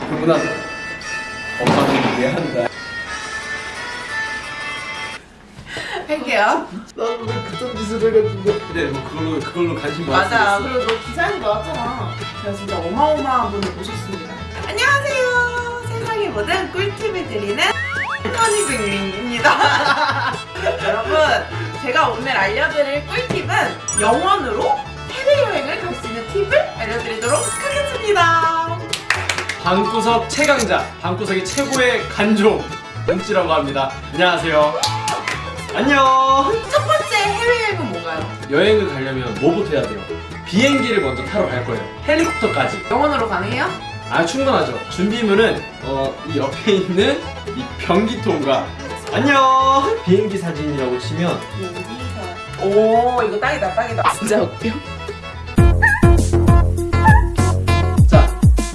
그보다 엄마는 이해한다. 할게요. 나는 왜 그딴 짓을 해가지고. 근데 뭐 그걸로 그걸로 관심 많았어. 맞아. 그리고 너 기사에도 나왔잖아. 제가 진짜 어마어마한 분을 모셨습니다. 안녕하세요. 세상의 모든 꿀팁을 드리는 허니백님입니다. 여러분, 제가 오늘 알려드릴 꿀팁은 영원으로 해외여행을 갈 수 있는 팁을 알려드리도록 하겠습니다. 방구석 최강자, 방구석이 최고의 간종 은지라고 합니다. 안녕하세요. 안녕. 첫 번째 해외 여행은 뭔가요? 여행을 가려면 뭐부터 해야 돼요? 비행기를 먼저 타러 갈 거예요. 헬리콥터까지. 영원으로 가능해요? 아 충분하죠. 준비물은 어, 이 옆에 있는 이 변기통과 안녕. 비행기 사진이라고 치면 오, 이거 딱이다, 딱이다. 진짜 웃겨.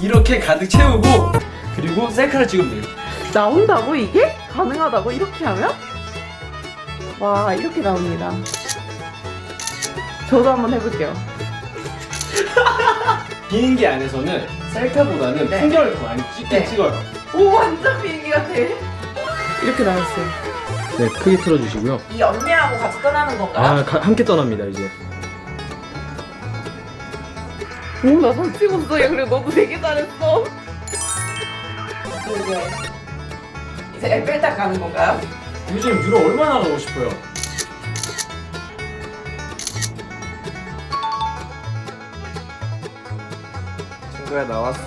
이렇게 가득 채우고 그리고 셀카를 찍으면 돼요. 나온다고 이게? 가능하다고 이렇게 하면? 와 이렇게 나옵니다 저도 한번 해볼게요 비행기 안에서는 셀카보다는 네. 풍경을 더 많이 찍긴 네. 찍어요. 오 완전 비행기 같아 이렇게 나왔어요 네 크게 틀어주시고요. 이 언니하고 같이 떠나는 건가요? 아 가- 함께 떠납니다 이제. 오나 손 찍었어 야 그래 너도 되게 잘했어 이제 이제 에펠탑 가는 건가요? 요즘 유럽 얼마나 가고 싶어요? 친구야 나왔어.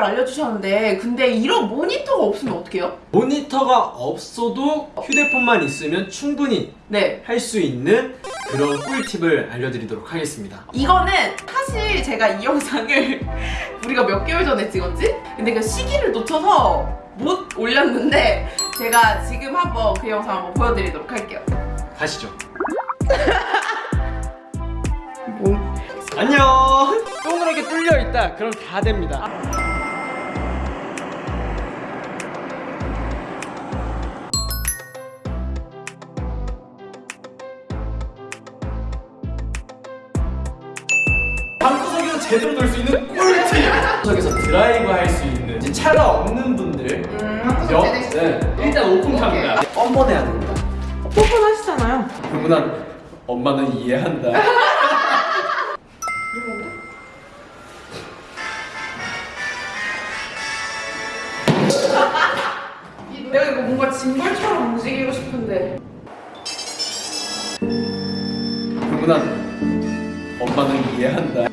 팁을 알려주셨는데 근데 이런 모니터가 없으면 어떡해요? 모니터가 없어도 휴대폰만 있으면 충분히 네 할 수 있는 그런 꿀팁을 알려드리도록 하겠습니다. 이거는 사실 제가 이 영상을 우리가 몇 개월 전에 찍었지? 근데 그 시기를 놓쳐서 못 올렸는데 제가 지금 한번 그 영상 한번 보여드리도록 할게요. 가시죠. 뭐? 안녕. 동그랗게 뚫려 있다. 그럼 다 됩니다. 제대로 놀수 있는 꿀팁! 방구석에서 드라이브 할 수 있는 이제 차가 없는 분들. 음, 여, 네, 일단 오픈카입니다. 뻔뻔해야 됩니다. 뻔뻔하시잖아요. 그러나 엄마는 이해한다. 내가 이거 뭔가 짐벌처럼 움직이고 싶은데. 그러나 엄마는 이해한다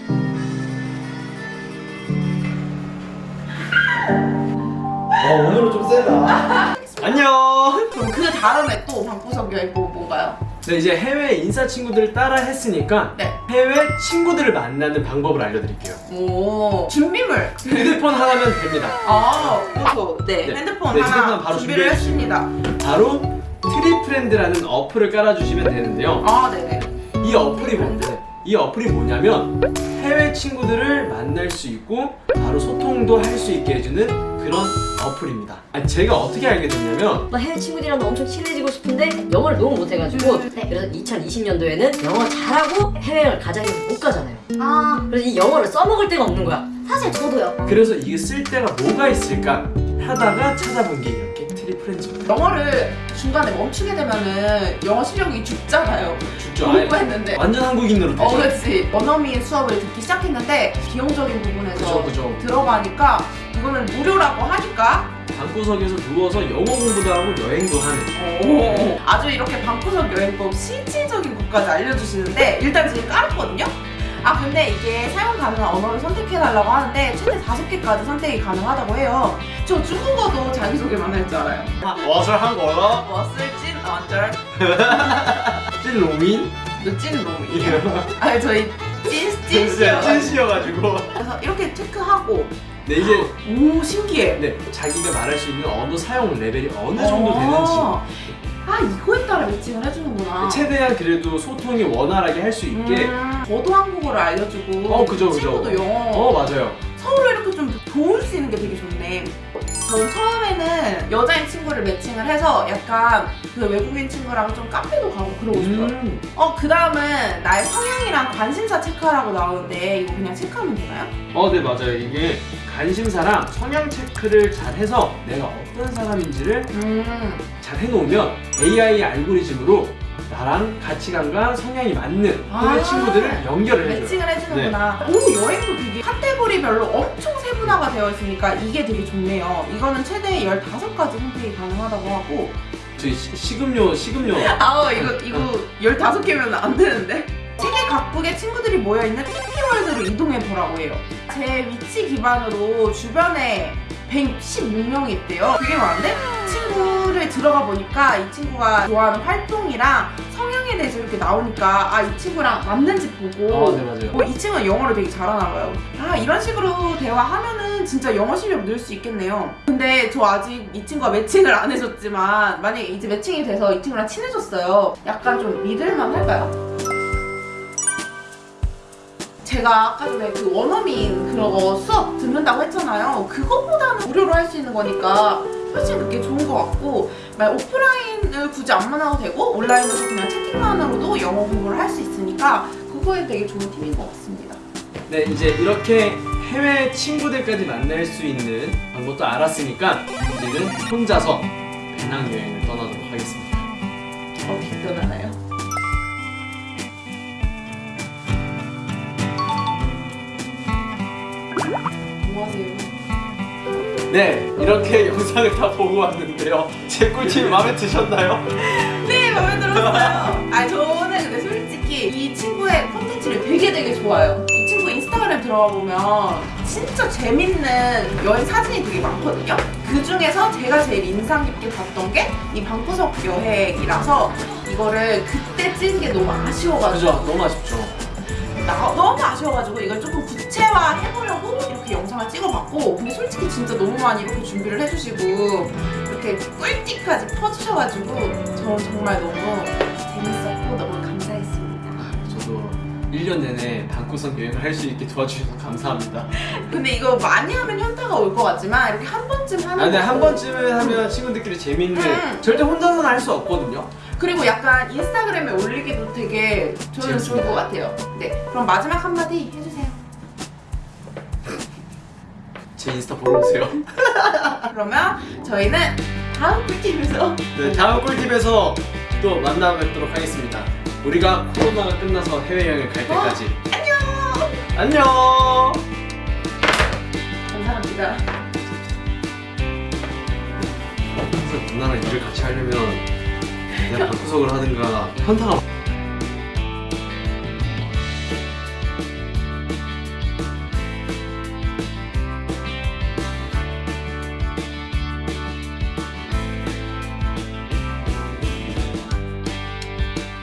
와 오늘은 좀 세다. 안녕 그럼 그 다음에 또 방구석 여행 뭐 뭔가요? 네 이제 해외 인싸 친구들을 따라 했으니까 네. 해외 친구들을 만나는 방법을 알려드릴게요 오 준비물. 휴대폰 하나면 됩니다 아 그렇죠. 네, 네. 핸드폰 네, 하나 핸드폰 바로 준비를 했습니다. 바로 트리프렌드라는 어플을 깔아주시면 되는데요 아 네네. 이 어플이 뭔데? 이 어플이 뭐냐면 해외 친구들을 만날 수 있고 바로 소통도 할 수 있게 해주는 그런 어플입니다. 제가 어떻게 알게 됐냐면 나 해외 친구들이랑 엄청 친해지고 싶은데 영어를 너무 못해가지고 그래서 2020년도에는 영어 잘하고 해외여행을 가자니 못 가잖아요. 아. 그래서 이 영어를 써먹을 데가 없는 거야. 사실 저도요. 그래서 이게 쓸 데가 뭐가 있을까 하다가 찾아본 게 이렇게 트리프렌즈입니다 영어를 중간에 멈추게 되면은 영어 실력이 죽잖아요. 죽죠 공부했는데. 완전 한국인으로 되죠 어, 그렇지. 원어민 수업을 듣기 시작했는데 비용적인 부분에서 그죠 그죠 들어가니까 이거는 무료라고 하니까 방구석에서 누워서 영어 공부도 하고 여행도 하는 오, 아주 이렇게 방구석 여행법 실질적인 것까지 알려주시는데 일단 지금 깔았거든요? 아 근데 이게 사용 가능한 언어를 선택해달라고 하는데 최대 5개까지 선택이 가능하다고 해요. 저 중국어도 자기소개만 할 줄 알아요. 무엇을 한 거야? 무엇을진 언절 찐 로민? 찐 놈이에요 아니 저희 찐, 찐씨요 찐씨여가지고. 그래서 이렇게 체크하고. 네 이제 오 신기해. 네 자기가 말할 수 있는 언어 사용 레벨이 어느 정도 되는지. 어. 아 이거에 따라 매칭을 해주는구나 최대한 그래도 소통이 원활하게 할 수 있게 음, 저도 한국어를 알려주고 어 그죠 그죠 친구도 영어 어 맞아요 서로 이렇게 좀 도울 수 있는 게 되게 좋네 저는 처음에는 여자인 친구를 매칭을 해서 약간 그 외국인 친구랑 좀 카페도 가고 그러고 싶어요. 음. 어, 그 다음은 나의 성향이랑 관심사 체크하라고 나오는데 이거 그냥 체크하면 되나요? 어, 네 맞아요. 이게 관심사랑 성향 체크를 잘 해서 내가 어떤 사람인지를 음. 잘 해놓으면 AI 알고리즘으로 나랑 가치관과 성향이 맞는 아. 친구들을 연결을 해줘요. 매칭을 해주는구나. 오, 여행도 되게 카테고리별로 엄청 세분화가 되어 있으니까 이게 되게 좋네요. 이거는 최대 15가지 선택이 가능하다고 하고. 저희 시- 식음료 식음료 아우, 이거, 이거 15개면 안 되는데? 세계 각국의 친구들이 모여있는 TP월드로 이동해보라고 해요. 제 위치 기반으로 주변에 116명이 있대요. 되게 많은데? 친구를 들어가 보니까 이 친구가 좋아하는 활동이랑 성향에 대해서 이렇게 나오니까 아, 이 친구랑 맞는지 보고 아, 네 맞아요. 어, 이 친구는 영어를 되게 잘하나 봐요. 아, 이런 식으로 대화하면은 진짜 영어 실력 늘 수 있겠네요. 근데 저 아직 이 친구가 매칭을 안 해줬지만 만약에 이제 매칭이 돼서 이 친구랑 친해졌어요. 약간 좀 믿을만 할까요? 제가 아까 전에 그 원어민 그런 거 수업 듣는다고 했잖아요. 그것보다는 무료로 할 수 있는 거니까 훨씬 그게 좋은 것 같고 만약 오프라인을 굳이 안 만나도 되고 온라인으로 그냥 채팅만으로도 영어 공부를 할 수 있으니까 그거에 되게 좋은 팁인 것 같습니다. 네 이제 이렇게 해외 친구들까지 만날 수 있는 방법도 알았으니까 이제는 혼자서 배낭 여행을 떠나도록 하겠습니다. 네 이렇게 영상을 다 보고 왔는데요. 제 꿀팁 마음에 드셨나요? 네, 마음에 들었어요. 아, 저는 근데 솔직히 이 친구의 콘텐츠를 되게 되게 좋아요. 이 친구 인스타그램 들어가 보면 진짜 재밌는 여행 사진이 되게 많거든요. 그 중에서 제가 제일 인상 깊게 봤던 게 이 방구석 여행이라서 이거를 그때 찍은 게 너무 아쉬워가지고 그죠 너무 아쉽죠. 나, 너무 아쉬워가지고 이걸 조금 구체화 해보려고 이렇게 영상을 찍어봤고 근데 솔직히 진짜 너무 많이 이렇게 준비를 해주시고 이렇게 꿀팁까지 퍼주셔가지고 저는 정말 너무 재밌었고 너무 감사했습니다 저도 1년 내내 방구석 여행을 할 수 있게 도와주셔서 감사합니다. 근데 이거 많이 하면 현타가 올 것 같지만 이렇게 한 번쯤 하는 아, 근데 것도- 한 번쯤은 하면 친구들끼리 재밌는 음. 절대 혼자서는 할 수 없거든요. 그리고 약간 인스타그램에 올리기도 되게 저는 좋을. 것 같아요 네 그럼 마지막 한마디 해주세요 제 인스타 보러 오세요. 그러면 저희는 다음 꿀팁에서 네, 다음 꿀팁에서 또 만나 뵙도록 하겠습니다. 우리가 코로나가 끝나서 해외여행을 갈 때까지 안녕 안녕! 감사합니다 그래서 누나랑 일을 같이 하려면 내가 방구석을 하든가 현타가